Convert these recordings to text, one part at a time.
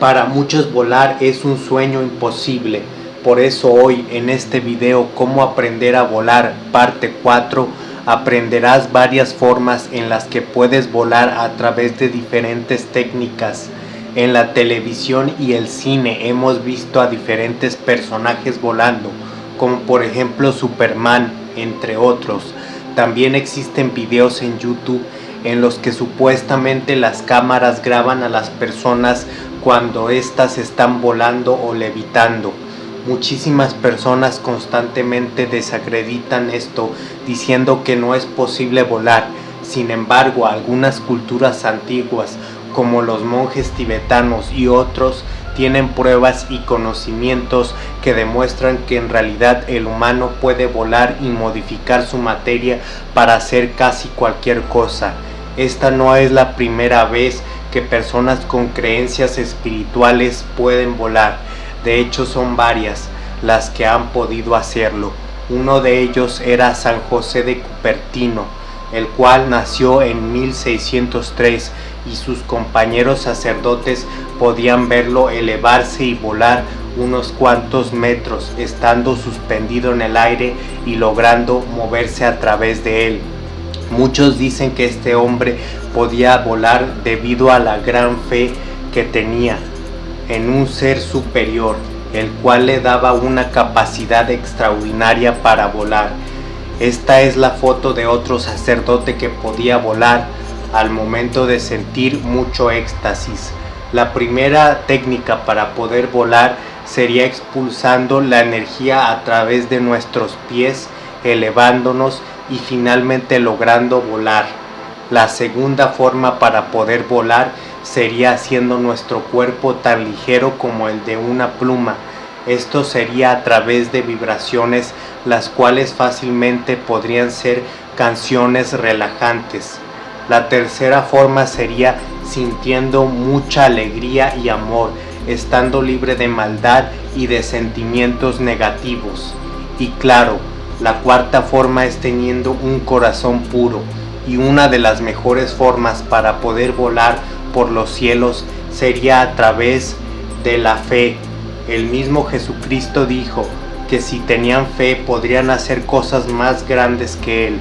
Para muchos volar es un sueño imposible, por eso hoy en este video cómo aprender a volar parte 4 aprenderás varias formas en las que puedes volar a través de diferentes técnicas. En la televisión y el cine hemos visto a diferentes personajes volando, como por ejemplo Superman, entre otros. También existen videos en YouTube en los que supuestamente las cámaras graban a las personas cuando éstas están volando o levitando. Muchísimas personas constantemente desacreditan esto diciendo que no es posible volar. Sin embargo, algunas culturas antiguas como los monjes tibetanos y otros tienen pruebas y conocimientos que demuestran que en realidad el humano puede volar y modificar su materia para hacer casi cualquier cosa. Esta no es la primera vez que personas con creencias espirituales pueden volar. De hecho son varias las que han podido hacerlo. Uno de ellos era San José de Cupertino, el cual nació en 1603 y sus compañeros sacerdotes podían verlo elevarse y volar unos cuantos metros, estando suspendido en el aire y logrando moverse a través de él. Muchos dicen que este hombre podía volar debido a la gran fe que tenía en un ser superior, el cual le daba una capacidad extraordinaria para volar. Esta es la foto de otro sacerdote que podía volar al momento de sentir mucho éxtasis. La primera técnica para poder volar sería expulsando la energía a través de nuestros pies, elevándonos y finalmente logrando volar. La segunda forma para poder volar sería haciendo nuestro cuerpo tan ligero como el de una pluma. Esto sería a través de vibraciones las cuales fácilmente podrían ser canciones relajantes. La tercera forma sería sintiendo mucha alegría y amor, estando libre de maldad y de sentimientos negativos. Y claro, la cuarta forma es teniendo un corazón puro y una de las mejores formas para poder volar por los cielos sería a través de la fe. El mismo Jesucristo dijo que si tenían fe podrían hacer cosas más grandes que Él.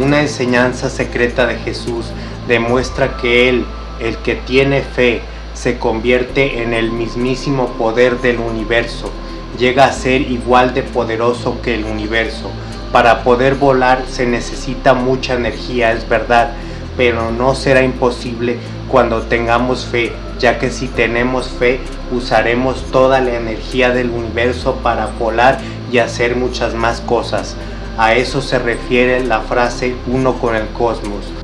Una enseñanza secreta de Jesús demuestra que Él, el que tiene fe, se convierte en el mismísimo poder del universo llega a ser igual de poderoso que el universo. Para poder volar se necesita mucha energía, es verdad, pero no será imposible cuando tengamos fe, ya que si tenemos fe usaremos toda la energía del universo para volar y hacer muchas más cosas. A eso se refiere la frase uno con el cosmos.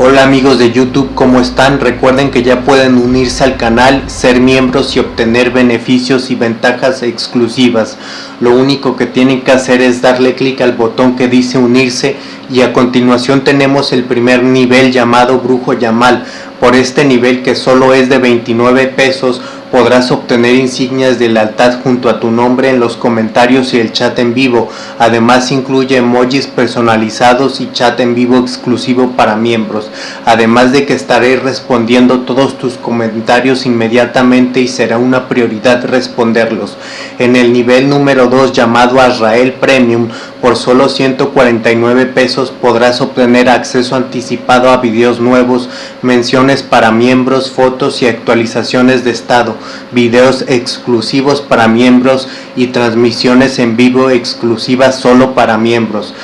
Hola amigos de YouTube, ¿cómo están? Recuerden que ya pueden unirse al canal, ser miembros y obtener beneficios y ventajas exclusivas. Lo único que tienen que hacer es darle clic al botón que dice unirse y a continuación tenemos el primer nivel llamado Brujo Yamal. Por este nivel que solo es de 29 pesos podrás obtener insignias de lealtad junto a tu nombre en los comentarios y el chat en vivo. Además incluye emojis personalizados y chat en vivo exclusivo para miembros. Además de que estaré respondiendo todos tus comentarios inmediatamente y será una prioridad responderlos. En el nivel número 2 llamado Azrael Premium por solo 149 pesos podrás obtener acceso anticipado a videos nuevos, menciones para miembros, fotos y actualizaciones de estado videos exclusivos para miembros y transmisiones en vivo exclusivas solo para miembros.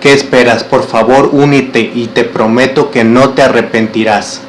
¿Qué esperas? Por favor únete y te prometo que no te arrepentirás.